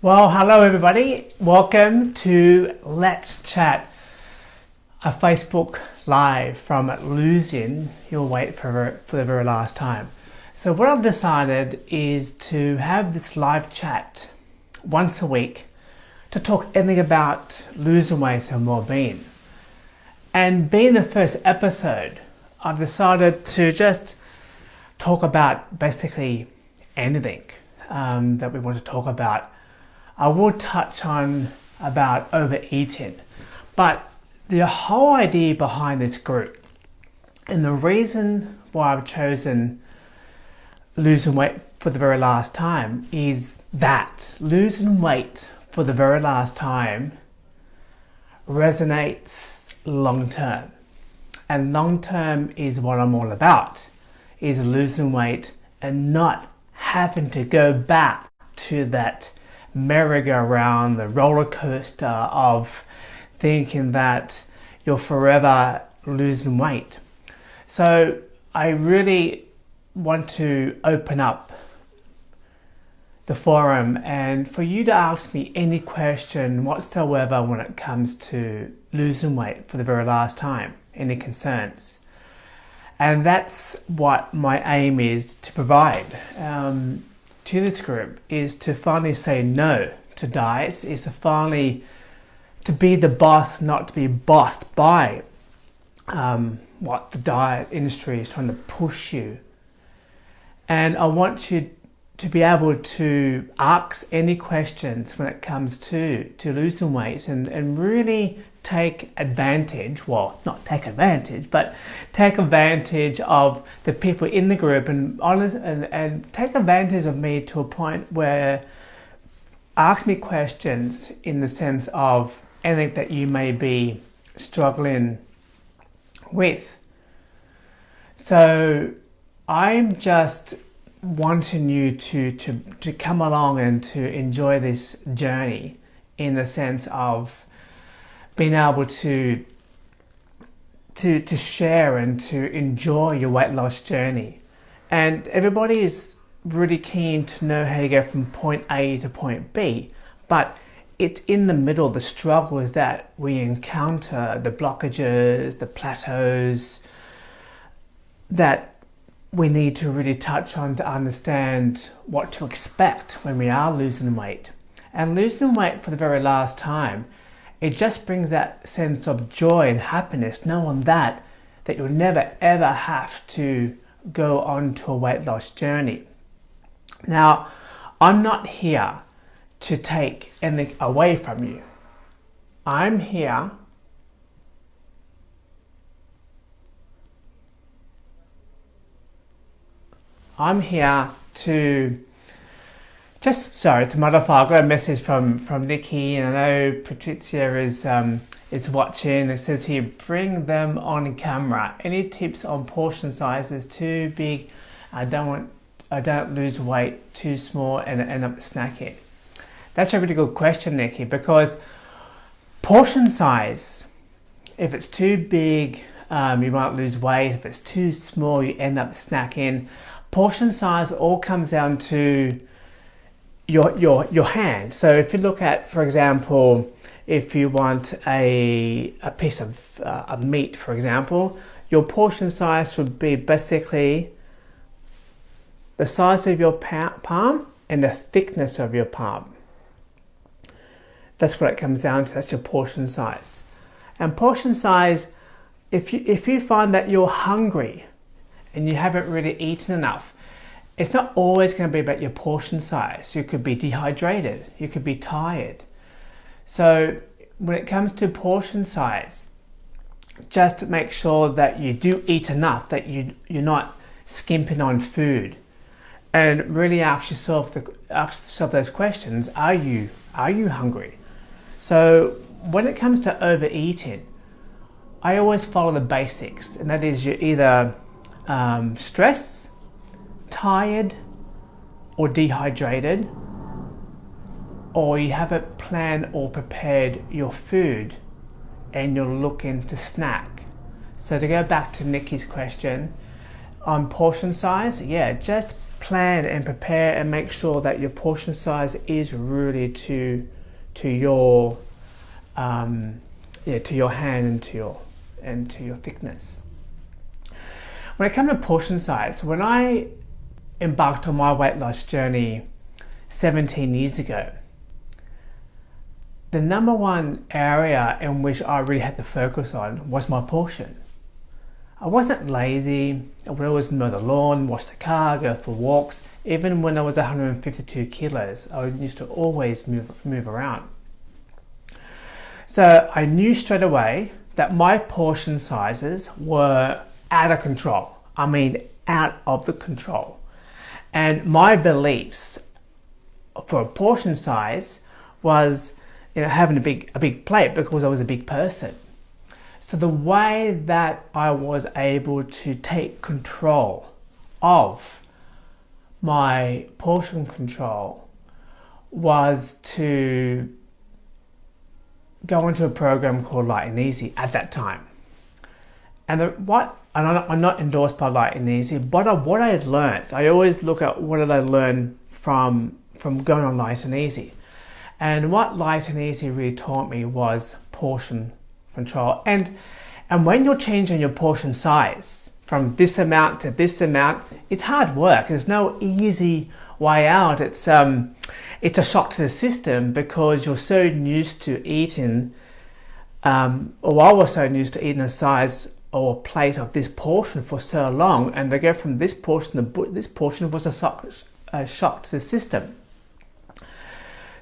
Well, hello everybody. Welcome to Let's Chat, a Facebook Live from losing your weight for, for the very last time. So what I've decided is to have this live chat once a week to talk anything about losing weight and well-being. And being the first episode, I've decided to just talk about basically anything um, that we want to talk about I will touch on about overeating, but the whole idea behind this group and the reason why I've chosen losing weight for the very last time is that losing weight for the very last time resonates long term. And long term is what I'm all about, is losing weight and not having to go back to that merry-go-round, the roller coaster of thinking that you're forever losing weight. So I really want to open up the forum and for you to ask me any question whatsoever when it comes to losing weight for the very last time, any concerns. And that's what my aim is to provide. Um, to this group is to finally say no to diets, is to finally to be the boss, not to be bossed by um, what the diet industry is trying to push you. And I want you to be able to ask any questions when it comes to, to losing weight and, and really take advantage, well, not take advantage, but take advantage of the people in the group and honest and, and take advantage of me to a point where ask me questions in the sense of anything that you may be struggling with. So I'm just wanting you to, to, to come along and to enjoy this journey in the sense of being able to to to share and to enjoy your weight loss journey. And everybody is really keen to know how you go from point A to point B, but it's in the middle, the struggles that we encounter, the blockages, the plateaus that we need to really touch on to understand what to expect when we are losing weight. And losing weight for the very last time it just brings that sense of joy and happiness knowing that that you'll never ever have to go on to a weight loss journey. Now, I'm not here to take anything away from you. I'm here I'm here to just sorry to modify. I got a message from from Nikki, and I know Patricia is um, is watching. It says here, bring them on camera. Any tips on portion sizes? Too big? I don't want. I don't lose weight. Too small and end up snacking. That's a really good question, Nikki, because portion size. If it's too big, um, you might lose weight. If it's too small, you end up snacking. Portion size all comes down to your, your, your hand. So if you look at, for example, if you want a, a piece of uh, a meat, for example, your portion size would be basically the size of your palm and the thickness of your palm. That's what it comes down to, that's your portion size. And portion size, if you, if you find that you're hungry and you haven't really eaten enough, it's not always going to be about your portion size. You could be dehydrated, you could be tired. So when it comes to portion size, just make sure that you do eat enough, that you, you're not skimping on food. And really ask yourself, the, ask yourself those questions. Are you, are you hungry? So when it comes to overeating, I always follow the basics, and that is you're either um, stress, tired or dehydrated, or you haven't planned or prepared your food and you're looking to snack. So to go back to Nikki's question on portion size, yeah, just plan and prepare and make sure that your portion size is really to to your um, yeah to your hand and to your and to your thickness. When it comes to portion size, when I embarked on my weight loss journey 17 years ago, the number one area in which I really had to focus on was my portion. I wasn't lazy. I would always mow the lawn, wash the car, go for walks. Even when I was 152 kilos, I used to always move, move around. So I knew straight away that my portion sizes were out of control. I mean, out of the control. And my beliefs for a portion size was, you know, having a big, a big plate because I was a big person. So the way that I was able to take control of my portion control was to go into a program called Light and Easy at that time. And the, what and I'm not endorsed by Light and Easy, but what I had learned, I always look at what did I learn from from going on Light and Easy. And what Light and Easy really taught me was portion control. And, and when you're changing your portion size from this amount to this amount, it's hard work. There's no easy way out. It's, um, it's a shock to the system because you're so used to eating, um, or I was so used to eating a size or plate of this portion for so long, and they go from this portion this portion was a shock, a shock to the system.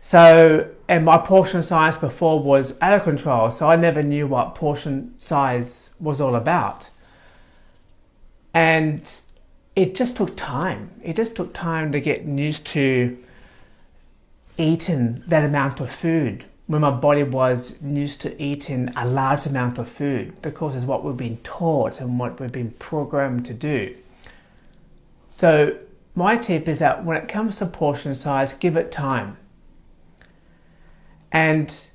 So, and my portion size before was out of control, so I never knew what portion size was all about. And it just took time. It just took time to get used to eating that amount of food when my body was used to eating a large amount of food because it's what we've been taught and what we've been programmed to do. So, my tip is that when it comes to portion size, give it time and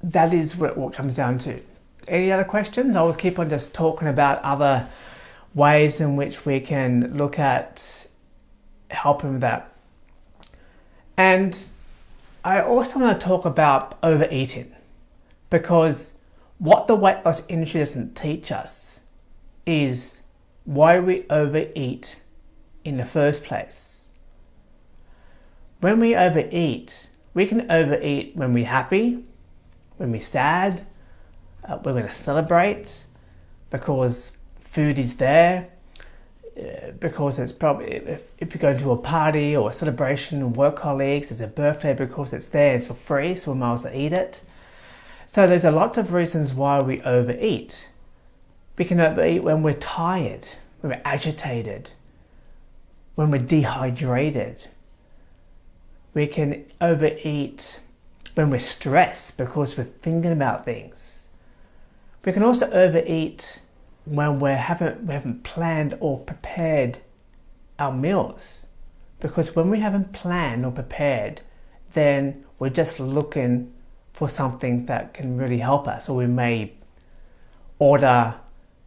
that is what, what comes down to. Any other questions? I will keep on just talking about other ways in which we can look at helping with that. And I also want to talk about overeating because what the weight loss industry doesn't teach us is why we overeat in the first place. When we overeat, we can overeat when we're happy, when we're sad, uh, we're going to celebrate because food is there, Uh, because it's probably, if, if you're going to a party or a celebration with work colleagues, it's a birthday because it's there, it's for free, so we might as well eat it. So there's a lot of reasons why we overeat. We can overeat when we're tired, when we're agitated, when we're dehydrated, we can overeat when we're stressed because we're thinking about things. We can also overeat when we haven't, we haven't planned or prepared our meals. Because when we haven't planned or prepared, then we're just looking for something that can really help us, or we may order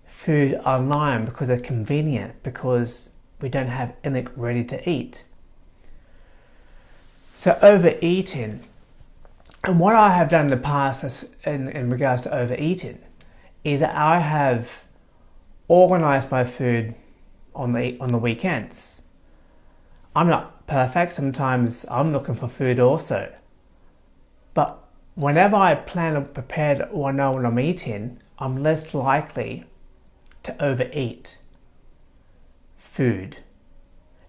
food online because it's convenient, because we don't have anything ready to eat. So overeating, and what I have done in the past in, in regards to overeating, is that I have organized my food on the on the weekends. I'm not perfect. Sometimes I'm looking for food also. But whenever I plan or prepared or know what I'm eating, I'm less likely to overeat food.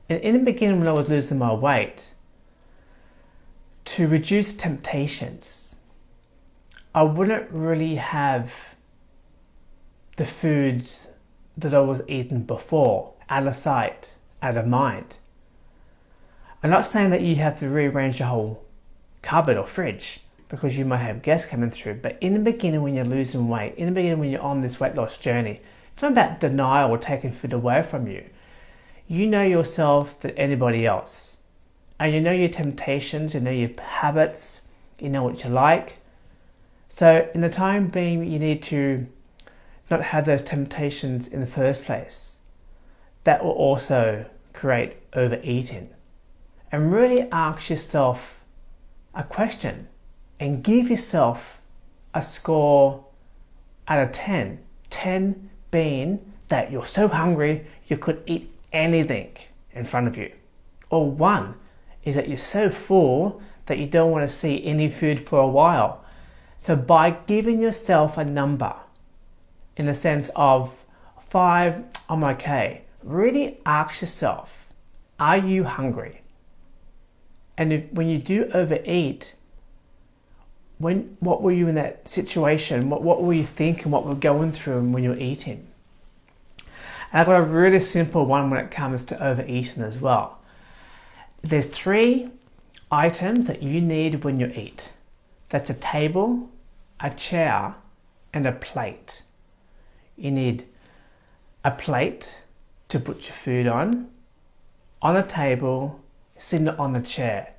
And in the beginning when I was losing my weight, to reduce temptations, I wouldn't really have the foods that I was eating before out of sight, out of mind. I'm not saying that you have to rearrange your whole cupboard or fridge because you might have guests coming through, but in the beginning when you're losing weight, in the beginning when you're on this weight loss journey, it's not about denial or taking food away from you. You know yourself than anybody else and you know your temptations, you know your habits, you know what you like. So, in the time being, you need to not have those temptations in the first place. that will also create overeating. And really ask yourself a question and give yourself a score out of 10. 10 being that you're so hungry you could eat anything in front of you. Or 1 is that you're so full that you don't want to see any food for a while. So by giving yourself a number in the sense of 5, I'm okay, really ask yourself, are you hungry? And if, when you do overeat, when what were you in that situation? What, what were you thinking? What were going through when you were eating? And I've got a really simple one when it comes to overeating as well. There's three items that you need when you eat. That's a table, a chair, and a plate. You need a plate to put your food on, on a table, sitting on the chair.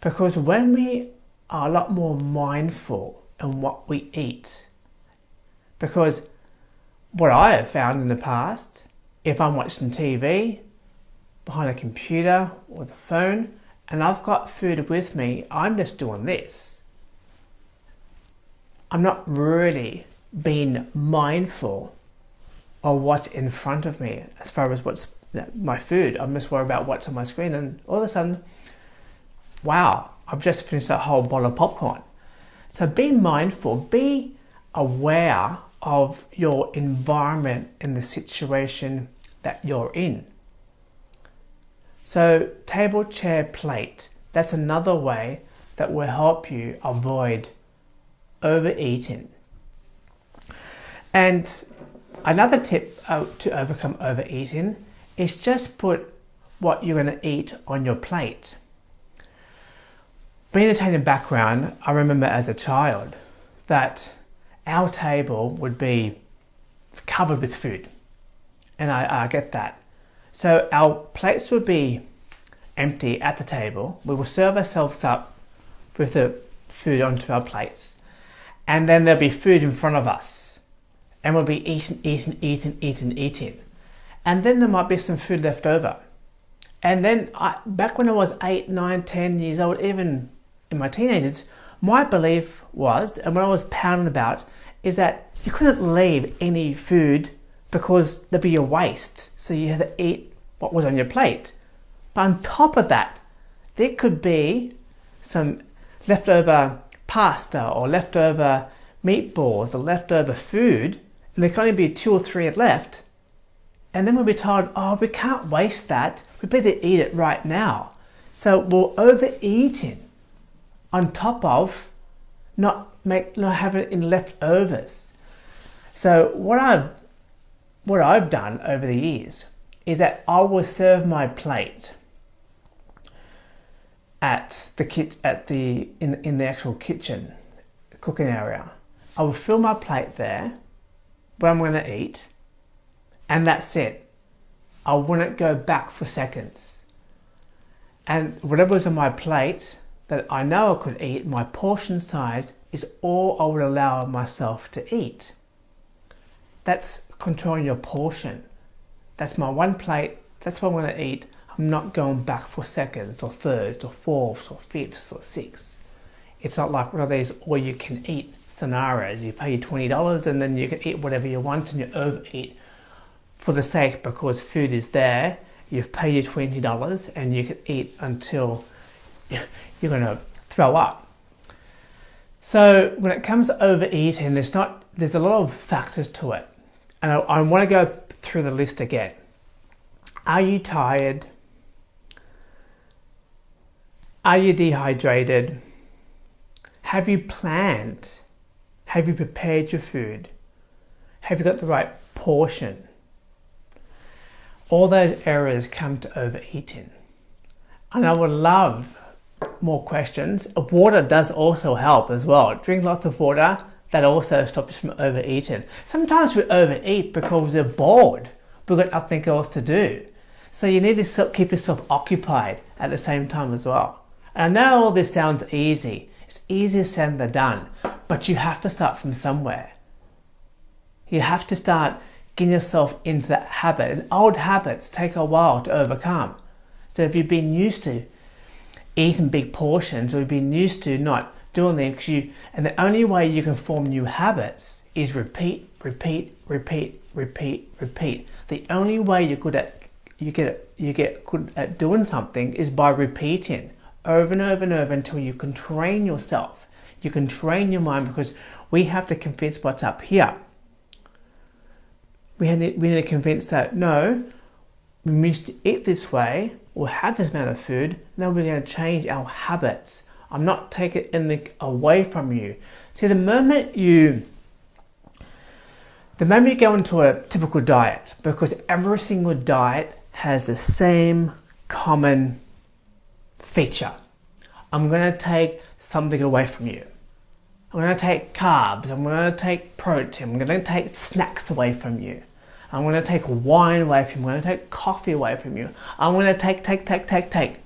Because when we are a lot more mindful in what we eat. Because what I have found in the past, if I'm watching TV behind a computer or the phone and I've got food with me, I'm just doing this. I'm not really being mindful of what's in front of me as far as what's my food. I'm just worried about what's on my screen and all of a sudden, wow, I've just finished that whole bottle of popcorn. So be mindful, be aware of your environment and the situation that you're in. So, table, chair, plate, that's another way that will help you avoid overeating. And another tip uh, to overcome overeating is just put what you're going to eat on your plate being a Italian background, I remember as a child that our table would be covered with food. And I, I get that. So our plates would be empty at the table. We will serve ourselves up with the food onto our plates. And then there'll be food in front of us. And we'll be eating, eating, eating, eating, eating. And then there might be some food left over. And then I, back when I was 8, 9, 10 years old, even in my teenagers, my belief was, and what I was pounding about, is that you couldn't leave any food because there'd be a waste. So you had to eat what was on your plate. But on top of that, there could be some leftover pasta or leftover meatballs or leftover food, and there can only be two or three left. And then we'll be told, oh, we can't waste that. We better eat it right now. So we're overeating on top of not make not having it in leftovers. So what I've what I've done over the years is that I will serve my plate at the kit at the in in the actual kitchen cooking area. I will fill my plate there where I'm going to eat, and that's it. I wouldn't go back for seconds. And whatever's on my plate, that I know I could eat, my portion size is all I would allow myself to eat. That's controlling your portion. That's my one plate, that's what I'm going to eat. I'm not going back for seconds or thirds or fourths or fifths or sixths. It's not like one of these all you can eat scenarios. You pay $20 and then you can eat whatever you want and you overeat for the sake because food is there. You've paid your $20 and you can eat until you're going to throw up. So when it comes to overeating, there's not there's a lot of factors to it, and I, I want to go through the list again. Are you tired? Are you dehydrated? Have you planned? Have you prepared your food? Have you got the right portion? All those errors come to overeating. And I would love more questions. Water does also help as well. Drink lots of water. That also stops you from overeating. Sometimes we overeat because we're bored. We've got nothing else to do. So you need to keep yourself occupied at the same time as well. And I know all this sounds easy. It's easier said than done. But you have to start from somewhere. You have to start getting yourself into that habit. And old habits take a while to overcome. So if you've been used to eating big portions or you've been used to not doing things, you and the only way you can form new habits is repeat, repeat, repeat, repeat, repeat. The only way you're good at you get you get good at doing something is by repeating over and over and over until you can train yourself. You can train your mind because we have to convince what's up here. We need, we need to convince that no, we must eat this way or have this amount of food. Now we're going to change our habits. I'm not taking anything away from you. See, the moment you the moment you go into a typical diet, because every single diet has the same common feature. I'm going to take something away from you. I'm going to take carbs, I'm going to take protein, I'm going to take snacks away from you. I'm going to take wine away from you, I'm going to take coffee away from you. I'm going to take, take, take, take, take.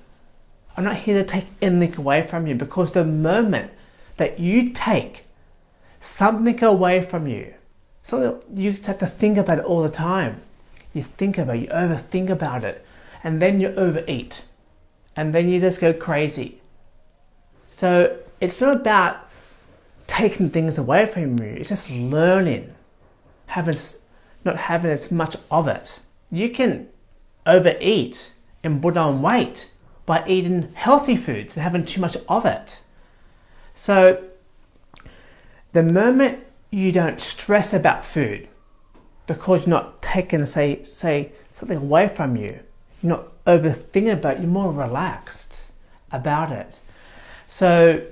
I'm not here to take anything away from you because the moment that you take something away from you, something you have to think about it all the time you think about it, you overthink about it, and then you overeat, and then you just go crazy. So it's not about taking things away from you, it's just learning, having, not having as much of it. You can overeat and put on weight by eating healthy foods and having too much of it. So the moment you don't stress about food, because you're not taking say say something away from you you're not overthinking about it you're more relaxed about it. So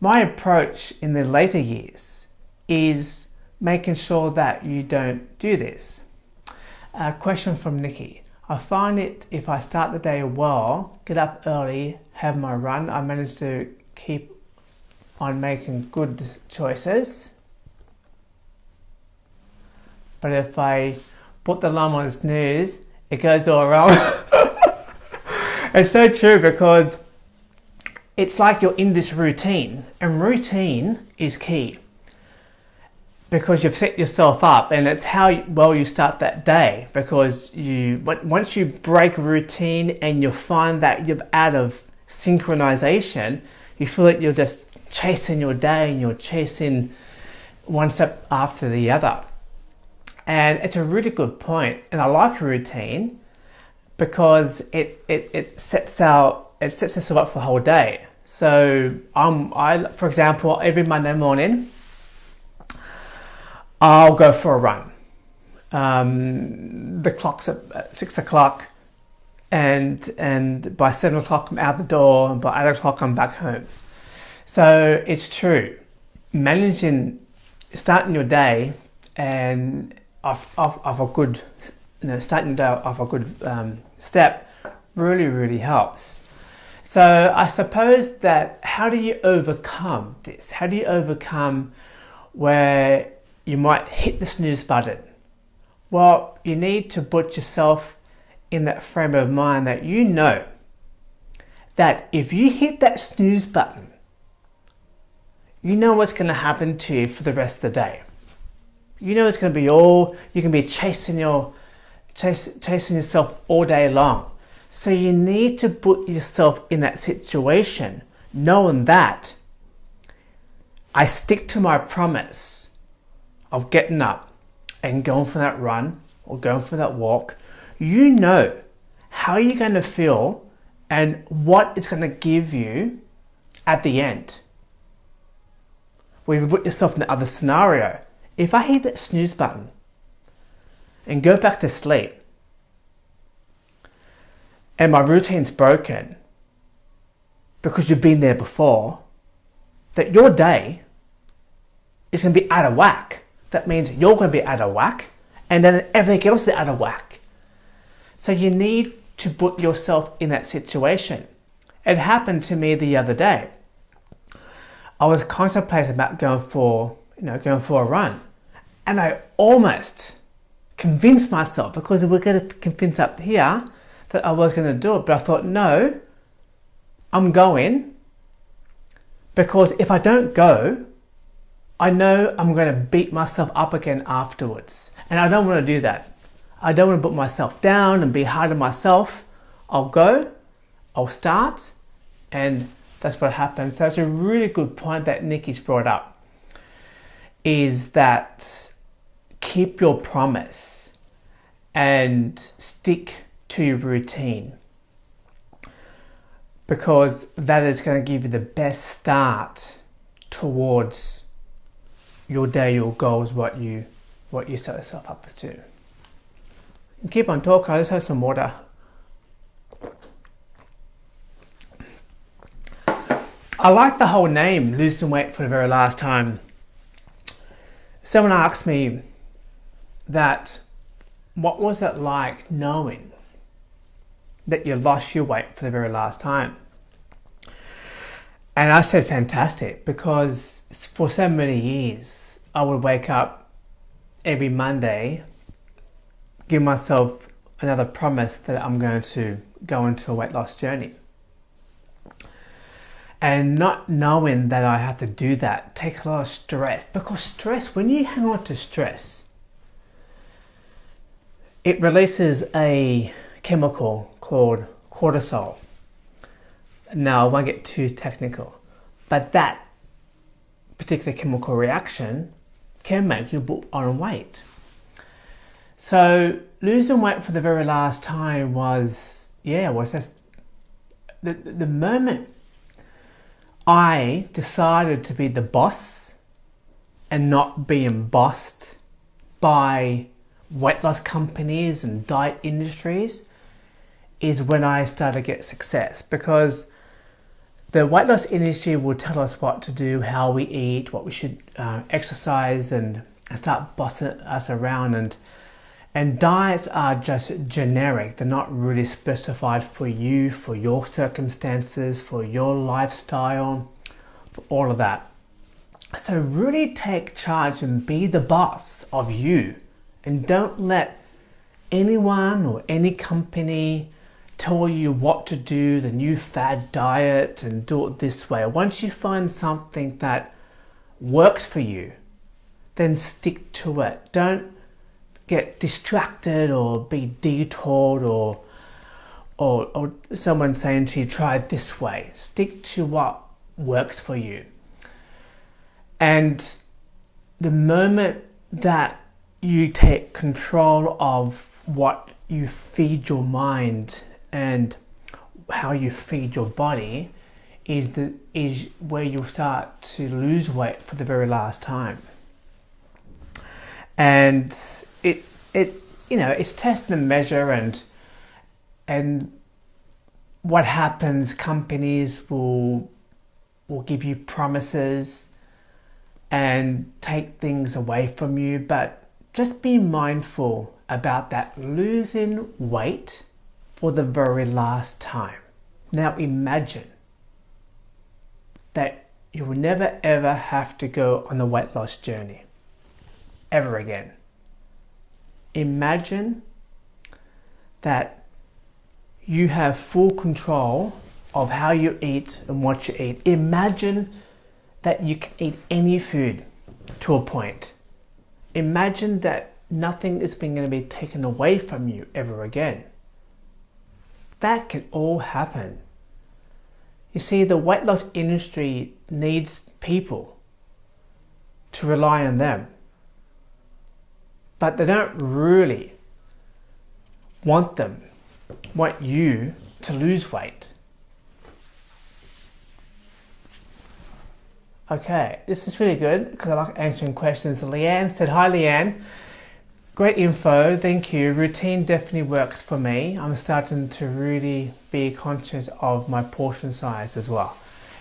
my approach in the later years is making sure that you don't do this. A question from nikki. I find it if i start the day well get up early have my run i manage to keep on making good choices. But if I put the alarm on snooze, it goes all wrong. it's so true because it's like you're in this routine, and routine is key because you've set yourself up, and it's how well you start that day. Because you, once you break routine and you find that you're out of synchronization, you feel that you're just chasing your day and you're chasing one step after the other. And it's a really good. And I like routine because it, it, it sets out it sets us up for the whole day. So um, I, for example, every Monday morning, I'll go for a run. Um, the clock's at six o'clock, and and by seven o'clock I'm out the door, and by eight o'clock I'm back home. So it's true, managing starting your day and of, of, of a good, you know, starting day of a good um, step really, really helps. So I suppose that how do you overcome this? How do you overcome where you might hit the snooze button? Well, you need to put yourself in that frame of mind that you know that if you hit that snooze button, you know what's going to happen to you for the rest of the day you know it's going to be all you can be chasing your chase, chasing yourself all day long. So you need to put yourself in that situation knowing that i stick to my promise of getting up and going for that run or going for that walk. You know how you're going to feel and what it's going to give you at the end. We've put yourself in the other scenario. If I hit that snooze button and go back to sleep and my routine's broken because you've been there before, that your day is going to be out of whack. That means you're going to be out of whack and then everything else is out of whack. So you need to put yourself in that situation. It happened to me the other day. I was contemplating about going for, you know, going for a run. And I almost convinced myself because we're going to convince up here that I was going to do it. But I thought, no, I'm going because if I don't go, I know I'm going to beat myself up again afterwards. And I don't want to do that. I don't want to put myself down and be hard on myself. I'll go, I'll start, and that's what happens. So it's a really good point that Nikki's brought up is that keep your promise and stick to your routine because that is going to give you the best start towards your day, your goals, what you what you set yourself up to. keep on talking. I just have some water. I like the whole name, losing weight for the very last time. Someone asked me that what was it like knowing that you lost your weight for the very last time? And I said fantastic because for so many years I would wake up every Monday, give myself another promise that I'm going to go into a weight loss journey. And not knowing that I have to do that takes a lot of stress because stress, when you hang on to stress, it releases a chemical called cortisol. Now, I won't get too technical, but that particular chemical reaction can make you put on weight. So, losing weight for the very last time was, yeah, was just the, the moment I decided to be the boss and not being bossed by weight loss companies and diet industries is when I started to get success because the weight loss industry will tell us what to do, how we eat, what we should uh, exercise, and start bossing us around. And and diets are just generic; they're not really specified for you, for your circumstances, for your lifestyle, for all of that. So really take charge and be the boss of you, and don't let anyone or any company tell you what to do, the new fad diet, and do it this way. Once you find something that works for you, then stick to it. Don't get distracted or be detoured or or, or someone saying to you, try it this way. Stick to what works for you. And the moment that you take control of what you feed your mind and how you feed your body is the is where you'll start to lose weight for the very last time. And it it you know it's test and measure and and what happens companies will will give you promises and take things away from you but just be mindful about that losing weight for the very last time. Now imagine that you will never ever have to go on a weight loss journey ever again. Imagine that you have full control of how you eat and what you eat. Imagine that you can eat any food to a point. Imagine that nothing is going to be taken away from you ever again. That can all happen. You see, the weight loss industry needs people to rely on them. But they don't really want them, want you to lose weight. Okay, this is really good because I like answering questions. Leanne said, Hi Leanne, Great info, thank you. Routine definitely works for me. I'm starting to really be conscious of my portion size as well.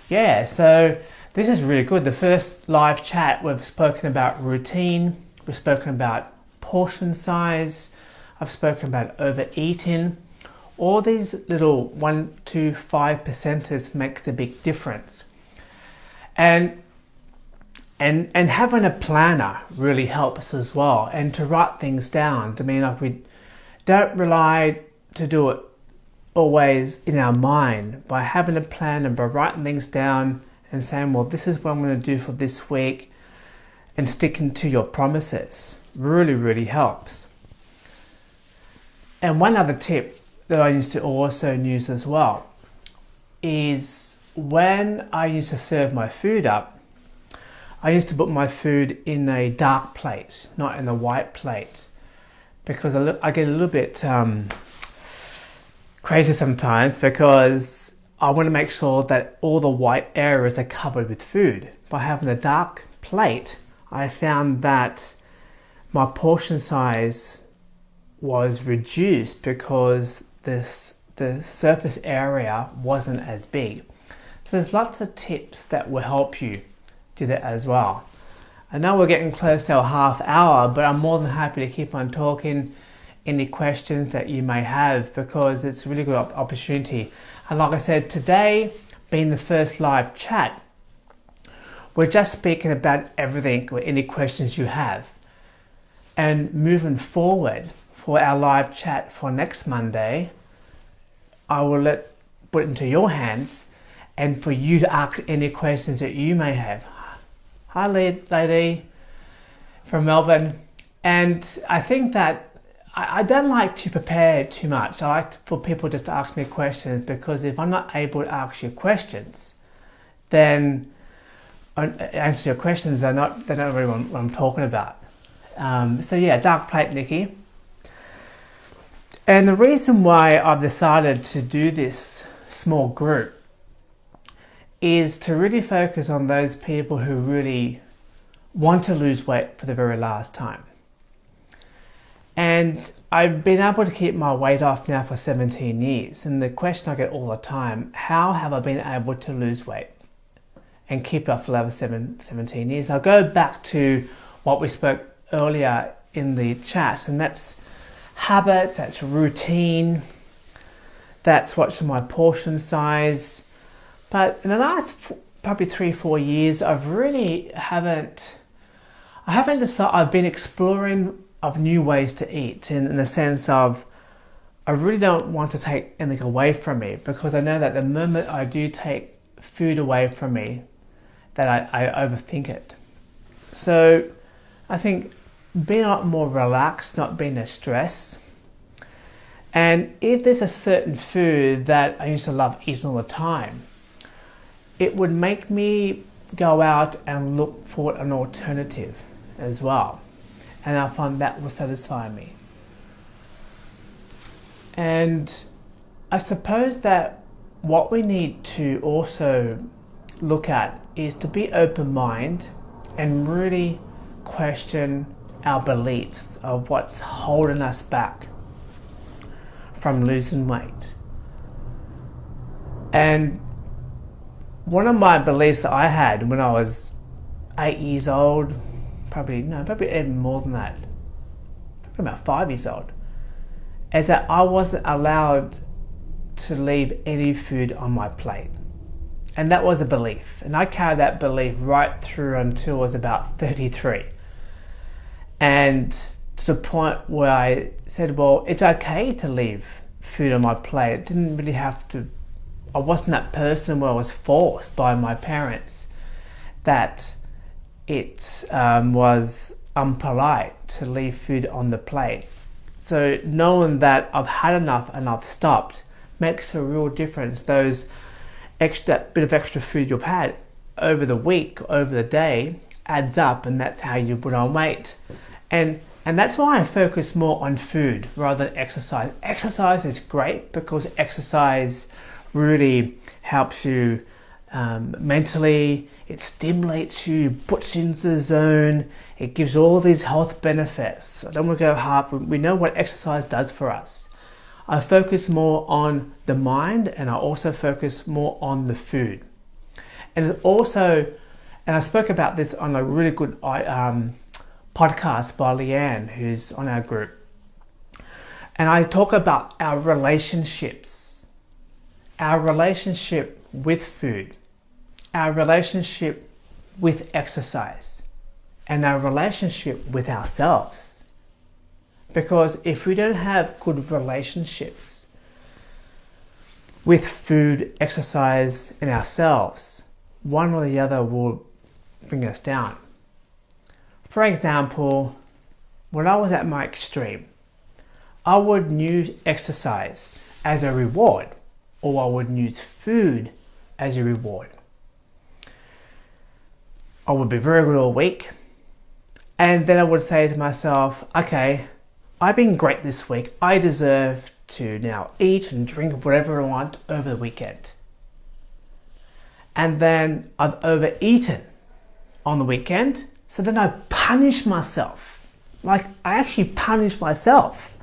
Yeah, so this is really good. The first live chat, we've spoken about routine, we've spoken about portion size, I've spoken about overeating. All these little one, two, five percenters makes a big difference. And and and having a planner really helps as well and to write things down i mean like we don't rely to do it always in our mind by having a plan and by writing things down and saying well this is what i'm going to do for this week and sticking to your promises really, really helps. And one other tip that I used to also use as well is when I used to serve my food up, I used to put my food in a dark plate, not in a white plate, because I get a little bit um, crazy sometimes because I want to make sure that all the white areas are covered with food. By having a dark plate, I found that my portion size was reduced because this the surface area wasn't as big. So there's lots of tips that will help you do that as well. I know we're getting close to a half hour, but I'm more than happy to keep on talking any questions that you may have because it's a really good opportunity. And like I said, today being the first live chat, we're just speaking about everything or any questions you have. And moving forward for our live chat for next Monday, I will let put into your hands and for you to ask any questions that you may have. Hi, lady from Melbourne. And I think that I, don't like to prepare too much. I like for people just to ask me questions because if I'm not able to ask you questions, then answer your questions, they're not, they don't really what I'm talking about. Um, so yeah, dark plate, Nikki. And the reason why I've decided to do this small group is to really focus on those people who really want to lose weight for the very last time. And I've been able to keep my weight off now for 17 years. And the question I get all the time, how have I been able to lose weight and keep it off for over seven, 17 years? I'll go back to what we spoke earlier in the chat, and that's habits, that's routine, that's watching my portion size. But in the last probably three, or four years, I've really haven't, I haven't decided, I've been exploring of new ways to eat in, in the sense of I really don't want to take anything away from me because I know that the moment I do take food away from me, that I, I overthink it. So I think being a lot more relaxed, not being as stressed. And if there's a certain food that I used to love eating all the time, it would make me go out and look for an alternative as well and I find that will satisfy me. And I suppose that what we need to also look at is to be open mind and really question our beliefs of what's holding us back from losing weight. And one of my beliefs that I had when I was eight years old, probably no, probably even more than that. Probably about five years old. Is that I wasn't allowed to leave any food on my plate. And that was a belief. And I carried that belief right through until I was about 33. And to the point where I said, well, it's okay to leave food on my plate. It didn't really have to, I wasn't that person where I was forced by my parents that it um, was unpolite to leave food on the plate. So knowing that I've had enough and I've stopped makes a real difference. Those extra bit of extra food you've had over the week, over the day, adds up, and that's how you put on weight. And and that's why I focus more on food rather than exercise. Exercise is great because exercise really helps you um, mentally, it stimulates you, puts you into the zone, it gives all these health benefits. I don't want to go hard, we know what exercise does for us. I focus more on the mind and I also focus more on the food. And also, and I spoke about this on a really good um, podcast by Leanne, who's on our group. And I talk about our relationships, our relationship with food our relationship with exercise and our relationship with ourselves. Because if we don't have good relationships with food, exercise, and ourselves, one or the other will bring us down. For example, when I was at my extreme, I would use exercise as a reward or I wouldn't use food as a reward. I would be very good all week and then I would say to myself, okay, I've been great this week. I deserve to now eat and drink whatever I want over the weekend. And then I've overeaten on the weekend, so then I punish myself. Like I actually punish myself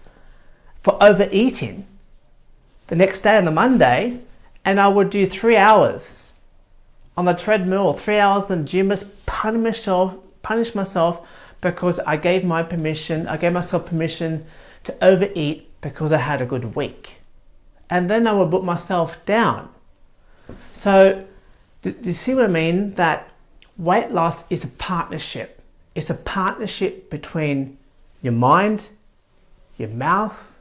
for overeating the next day on the Monday, and I would do three hours on the treadmill, three hours in the gym, just punish myself, punish myself because I gave my permission, I gave myself permission to overeat because I had a good week. And then I would put myself down. So, do, do you see what I mean? That weight loss is a partnership. It's a partnership between your mind, your mouth,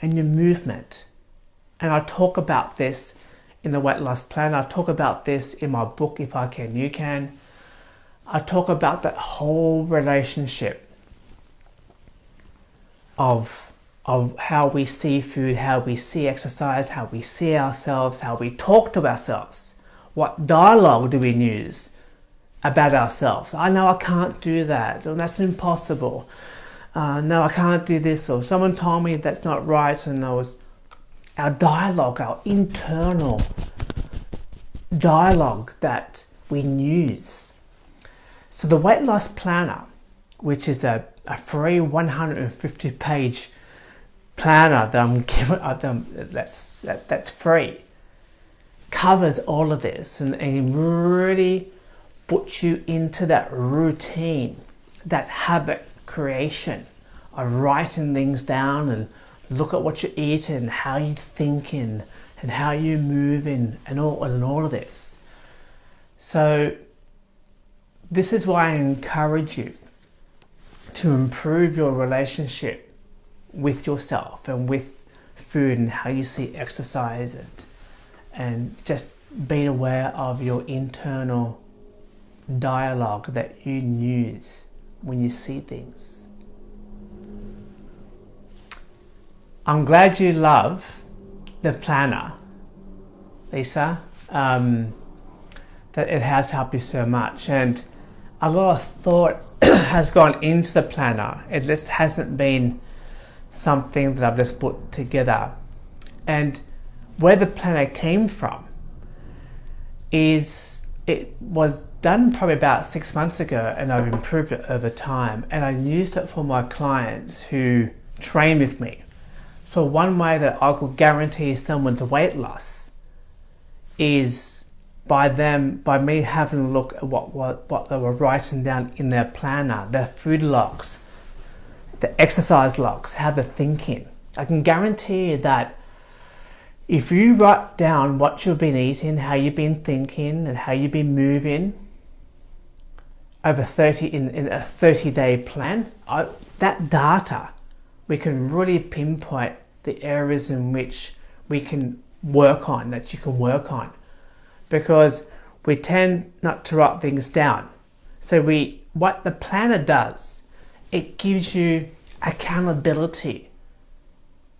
and your movement. And I talk about this in the weight loss plan. I talk about this in my book, If I Can, You Can. I talk about that whole relationship of, of how we see food, how we see exercise, how we see ourselves, how we talk to ourselves. What dialogue do we use about ourselves? I know I can't do that, and that's impossible. Uh, no, I can't do this, or someone told me that's not right, and I was our dialogue, our internal dialogue that we use. So the weight loss planner, which is a, a free 150 page planner that I'm giving uh, that's that, that's free, covers all of this and, and really puts you into that routine, that habit creation of writing things down and look at what you're eating, how you're thinking, and how you're moving, and all and all of this. So this is why I encourage you to improve your relationship with yourself and with food and how you see exercise and, and just being aware of your internal dialogue that you use when you see things. I'm glad you love the planner, Lisa, um, that it has helped you so much. And a lot of thought has gone into the planner. It just hasn't been something that I've just put together. And where the planner came from is it was done probably about six months ago and I've improved it over time and I used it for my clients who train with me. So one way that I could guarantee someone's weight loss is by them, by me having a look at what, what, what they were writing down in their planner, their food logs, the exercise logs, how they're thinking. I can guarantee you that if you write down what you've been eating, how you've been thinking, and how you've been moving over 30 in, in a 30 day plan, I, that data, we can really pinpoint the areas in which we can work on, that you can work on because we tend not to write things down. So we, what the planner does, it gives you accountability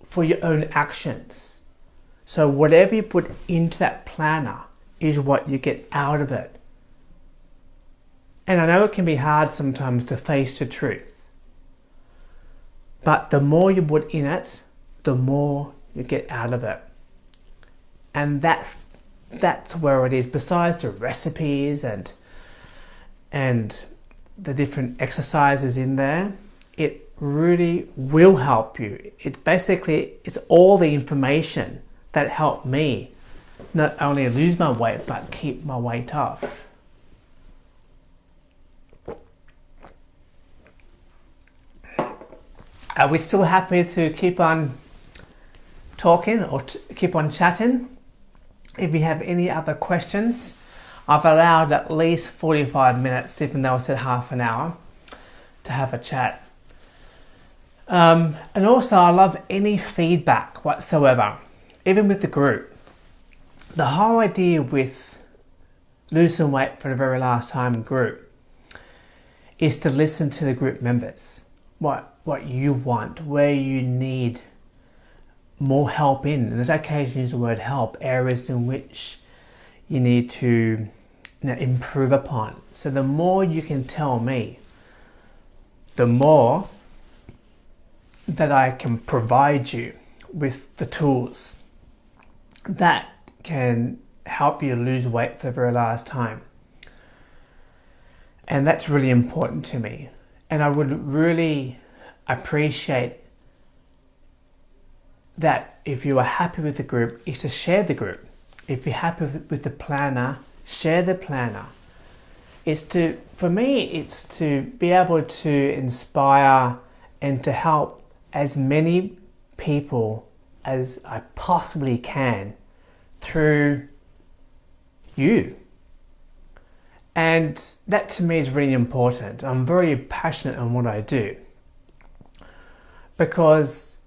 for your own actions. So whatever you put into that planner is what you get out of it. And I know it can be hard sometimes to face the truth. But the more you put in it, the more you get out of it. And that's that's where it is. Besides the recipes and and the different exercises in there, it really will help you. It basically it's all the information that helped me not only lose my weight but keep my weight off. Are we still happy to keep on talking or keep on chatting? If you have any other questions, I've allowed at least 45 minutes, even though I said half an hour, to have a chat. Um, and also, I love any feedback whatsoever, even with the group. The whole idea with losing weight for the very last time group is to listen to the group members. what what you want, where you need more help in. And occasions use the word help, areas in which you need to you know, improve upon. So the more you can tell me, the more that I can provide you with the tools that can help you lose weight for the very last time. And that's really important to me. And I would really appreciate that if you are happy with the group, is to share the group. If you're happy with the planner, share the planner. It's to, for me, it's to be able to inspire and to help as many people as I possibly can through you. And that to me is really important. I'm very passionate on what I do because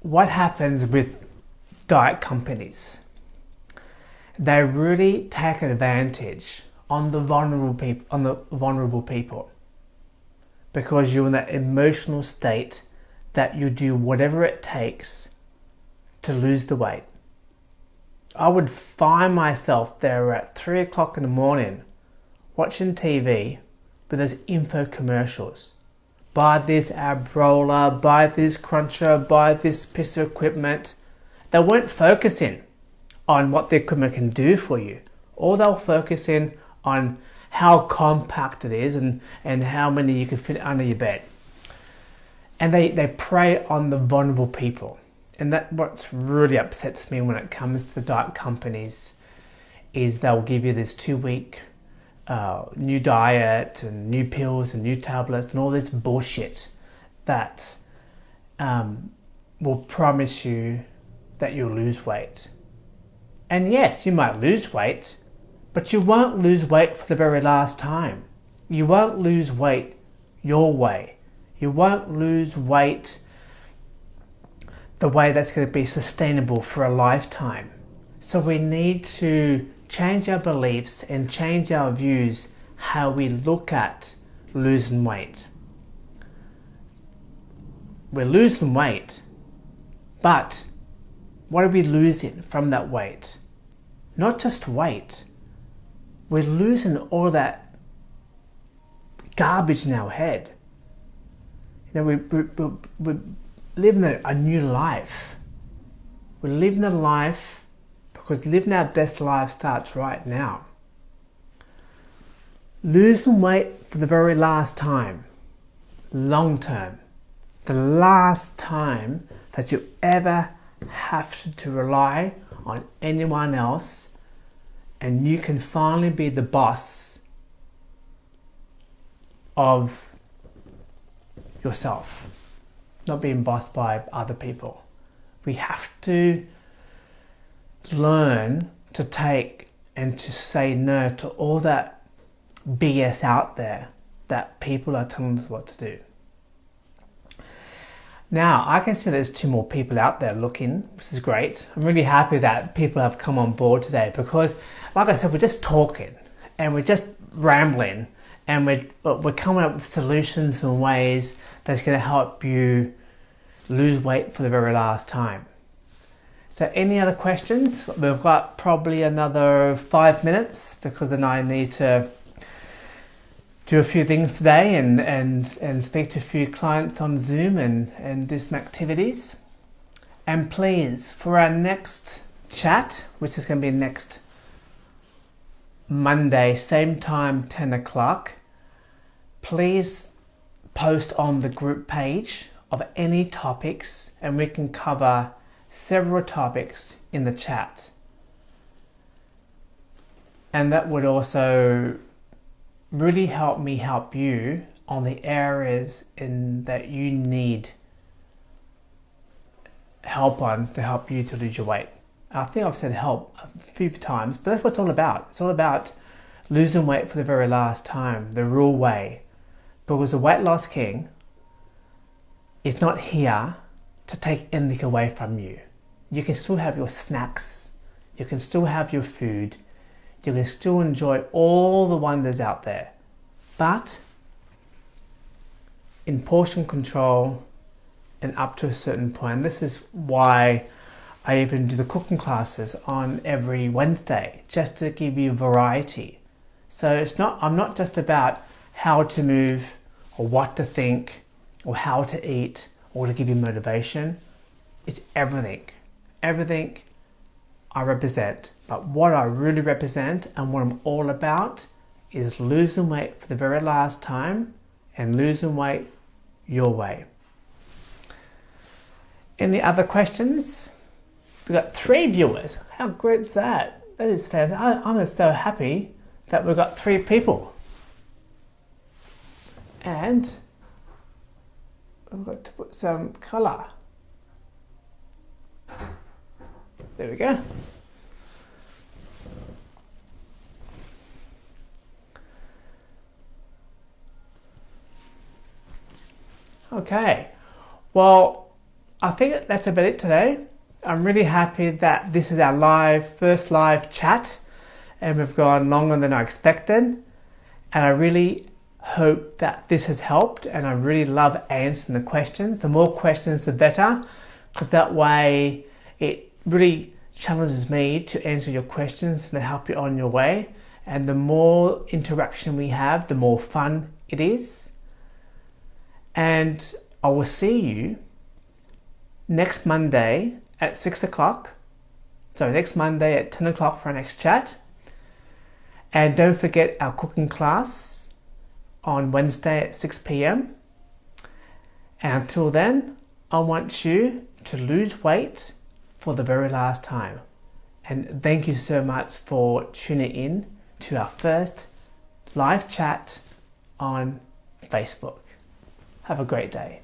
what happens with diet companies? They really take advantage on the vulnerable people, on the vulnerable people, because you're in that emotional state that you do whatever it takes to lose the weight. I would find myself there at three o'clock in the morning watching TV with those info commercials buy this ab roller, buy this cruncher, buy this piece of equipment. They weren't focusing on what the equipment can do for you. All they'll focus in on how compact it is and, and how many you can fit under your bed. And they, they prey on the vulnerable people. And that what really upsets me when it comes to the diet companies is they'll give you this two week uh, new diet and new pills and new tablets and all this bullshit that um, will promise you that you'll lose weight. And yes, you might lose weight, but you won't lose weight for the very last time. You won't lose weight your way. You won't lose weight the way that's going to be sustainable for a lifetime. So we need to change our beliefs and change our views how we look at losing weight. We're losing weight, but what are we losing from that weight? Not just weight, we're losing all that garbage in our head. You know, we, we, we, we're living a, a new life. We're living a life because living our best life starts right now. Losing weight for the very last time, long term, the last time that you ever have to rely on anyone else and you can finally be the boss of yourself, not being bossed by other people. We have to learn to take and to say no to all that BS out there that people are telling us what to do. Now, I can see there's two more people out there looking, which is great. I'm really happy that people have come on board today because, like I said, we're just talking and we're just rambling and we're, we're coming up with solutions and ways that's going to help you lose weight for the very last time. So any other questions? We've got probably another five minutes because then I need to do a few things today and, and, and speak to a few clients on Zoom and, and do some activities. And please, for our next chat, which is going to be next Monday, same time, 10 o'clock, please post on the group page of any topics and we can cover several topics in the chat. And that would also really help me help you on the areas in that you need help on to help you to lose your weight. I think I've said help a few times, but that's what it's all about. It's all about losing weight for the very last time, the real way. Because the weight loss king is not here to take anything away from you. You can still have your snacks, you can still have your food, you can still enjoy all the wonders out there. But in portion control and up to a certain point. This is why I even do the cooking classes on every Wednesday, just to give you variety. So it's not, I'm not just about how to move or what to think or how to eat or to give you motivation. It's everything. Everything I represent. But what I really represent and what I'm all about is losing weight for the very last time and losing weight your way. Any other questions? We've got three viewers. How great is that? That is fantastic. I'm just so happy that we've got three people. And we've got to put some colour. There we go. Okay, well, I think that's about it today. I'm really happy that this is our live, first live chat and we've gone longer than I expected. And I really hope that this has helped and I really love answering the questions. The more questions, the better, because that way it really challenges me to answer your questions and to help you on your way. And the more interaction we have, the more fun it is. And I will see you next Monday at 6 o'clock. So next Monday at 10 o'clock for our next chat. And don't forget our cooking class on Wednesday at 6 p.m. And until then, I want you to lose weight for the very last time. And thank you so much for tuning in to our first live chat on Facebook. Have a great day.